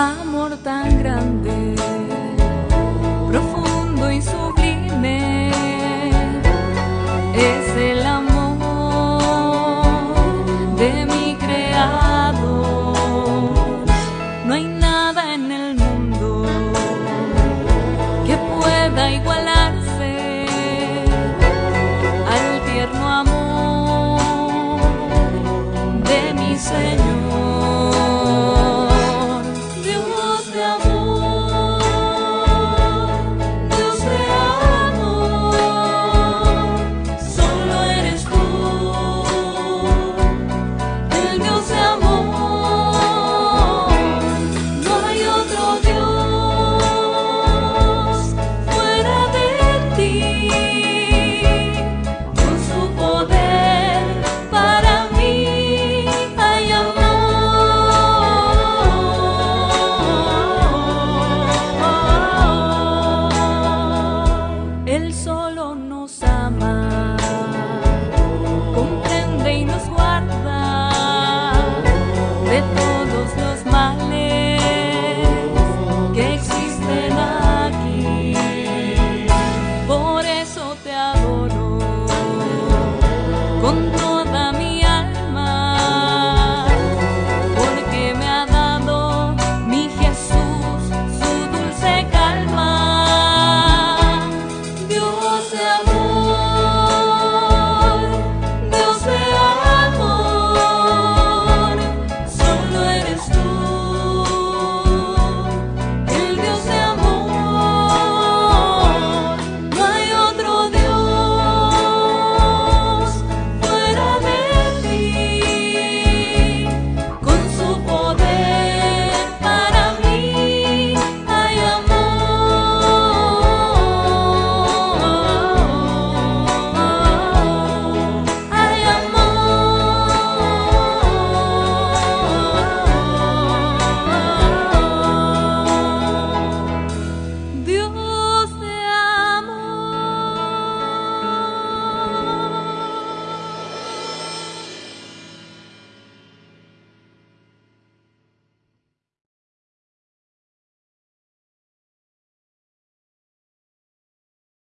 amor tan grande, profundo y sublime, es el amor de mi creador. No hay nada en el mundo que pueda igualarse al tierno amor de mi Señor.